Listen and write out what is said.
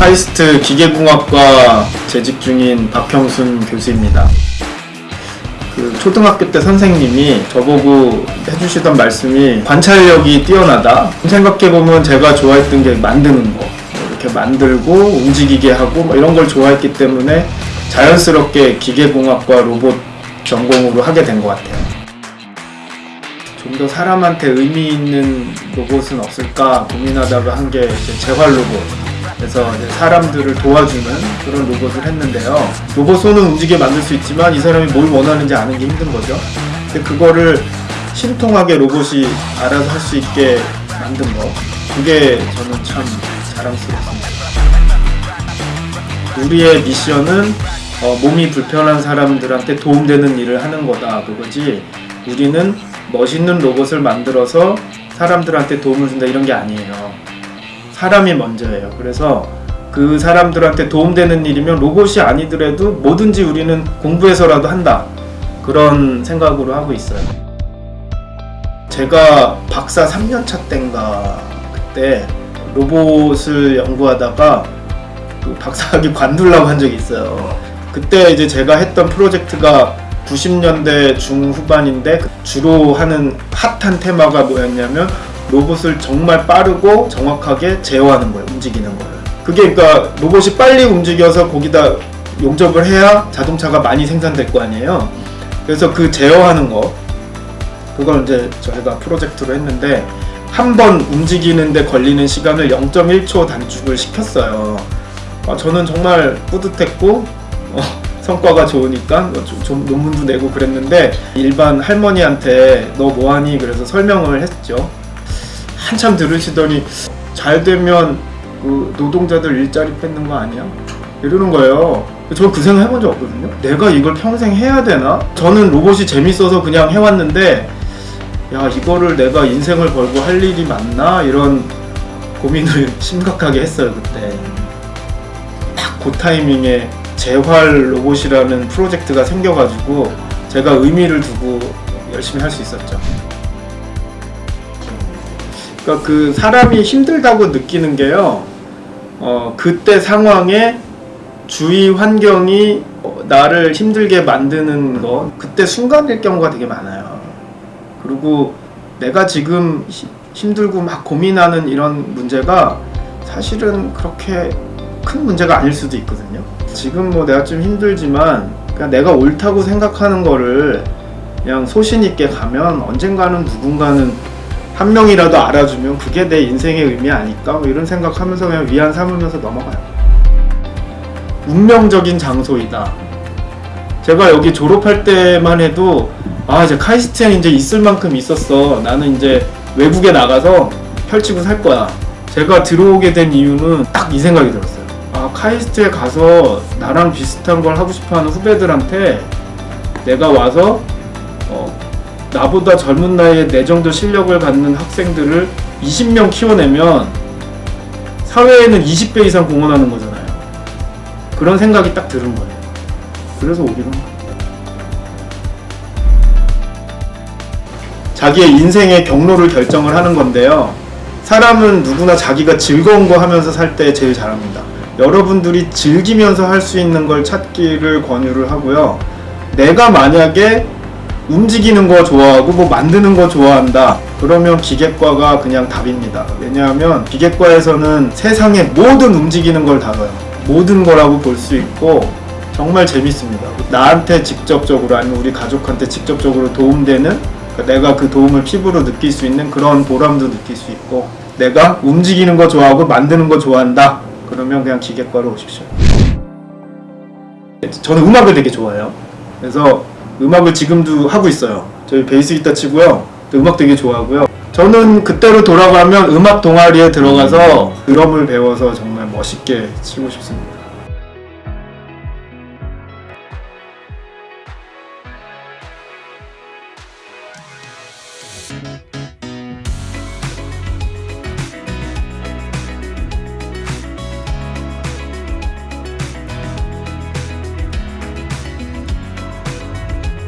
카이스트 기계공학과 재직 중인 박형순 교수입니다. 그 초등학교 때 선생님이 저보고 해주시던 말씀이 관찰력이 뛰어나다. 생각해보면 제가 좋아했던 게 만드는 거. 이렇게 만들고 움직이게 하고 뭐 이런 걸 좋아했기 때문에 자연스럽게 기계공학과 로봇 전공으로 하게 된 것 같아요. 좀 더 사람한테 의미 있는 로봇은 없을까 고민하다가 한 게 재활 로봇. 그래서 사람들을 도와주는 그런 로봇을 했는데요. 로봇 손은 움직여 만들 수 있지만 이 사람이 뭘 원하는지 아는 게 힘든 거죠. 근데 그거를 신통하게 로봇이 알아서 할 수 있게 만든 거. 그게 저는 참 자랑스럽습니다. 우리의 미션은 어, 몸이 불편한 사람들한테 도움되는 일을 하는 거다 그거지 우리는 멋있는 로봇을 만들어서 사람들한테 도움을 준다 이런 게 아니에요 사람이 먼저예요. 그래서 그 사람들한테 도움되는 일이면 로봇이 아니더라도 뭐든지 우리는 공부해서라도 한다. 그런 생각으로 하고 있어요. 제가 박사 3년차 때인가 그때 로봇을 연구하다가 그 박사학위 관두려고 한 적이 있어요. 그때 이제 제가 했던 프로젝트가 90년대 중후반인데 주로 하는 핫한 테마가 뭐였냐면 로봇을 정말 빠르고 정확하게 제어하는 거예요. 움직이는 거예요. 그게 그러니까 로봇이 빨리 움직여서 거기다 용접을 해야 자동차가 많이 생산될 거 아니에요. 그래서 그 제어하는 거 그걸 이제 저희가 프로젝트로 했는데 한 번 움직이는데 걸리는 시간을 0.1초 단축을 시켰어요. 아, 저는 정말 뿌듯했고 어, 성과가 좋으니까 뭐 좀, 좀 논문도 내고 그랬는데 일반 할머니한테 너 뭐하니 그래서 설명을 했죠. 한참 들으시더니 잘 되면 그 노동자들 일자리 뺏는 거 아니야? 이러는 거예요. 저그 생각 해본 적 없거든요. 내가 이걸 평생 해야 되나? 저는 로봇이 재밌어서 그냥 해왔는데 야 이거를 내가 인생을 걸고 할 일이 맞나 이런 고민을 심각하게 했어요 그때 딱 그 타이밍에 재활 로봇이라는 프로젝트가 생겨가지고 제가 의미를 두고 열심히 할 수 있었죠 그러니까 그 사람이 힘들다고 느끼는 게요 어 그때 상황에 주위 환경이 나를 힘들게 만드는 거 그때 순간일 경우가 되게 많아요 그리고 내가 지금 히- 힘들고 막 고민하는 이런 문제가 사실은 그렇게 큰 문제가 아닐 수도 있거든요. 지금 뭐 내가 좀 힘들지만 그냥 내가 옳다고 생각하는 거를 그냥 소신 있게 가면 언젠가는 누군가는 한 명이라도 알아주면 그게 내 인생의 의미 아닐까 뭐 이런 생각하면서 그냥 위안 삼으면서 넘어가요. 운명적인 장소이다. 제가 여기 졸업할 때만 해도 아 이제 카이스트엔 이제 있을 만큼 있었어. 나는 이제 외국에 나가서 펼치고 살 거야. 제가 들어오게 된 이유는 딱 이 생각이 들었어요. 아 카이스트에 가서 나랑 비슷한 걸 하고 싶어하는 후배들한테 내가 와서 어, 나보다 젊은 나이에 내 정도 실력을 갖는 학생들을 20명 키워내면 사회에는 20배 이상 공헌하는 거잖아요. 그런 생각이 딱 들은 거예요. 그래서 오기로 한 거예요. 자기의 인생의 경로를 결정을 하는 건데요. 사람은 누구나 자기가 즐거운 거 하면서 살 때 제일 잘합니다. 여러분들이 즐기면서 할 수 있는 걸 찾기를 권유를 하고요. 내가 만약에 움직이는 거 좋아하고 뭐 만드는 거 좋아한다. 그러면 기계과가 그냥 답입니다. 왜냐하면 기계과에서는 세상의 모든 움직이는 걸 다뤄요. 모든 거라고 볼 수 있고 정말 재밌습니다. 나한테 직접적으로 아니면 우리 가족한테 직접적으로 도움되는 그러니까 내가 그 도움을 피부로 느낄 수 있는 그런 보람도 느낄 수 있고 내가 움직이는 거 좋아하고 만드는 거 좋아한다. 그러면 그냥 기계과로 오십시오. 저는 음악을 되게 좋아해요. 그래서 음악을 지금도 하고 있어요. 저희 베이스 기타 치고요. 또 음악 되게 좋아하고요. 저는 그때로 돌아가면 음악 동아리에 들어가서 드럼을 배워서 정말 멋있게 치고 싶습니다.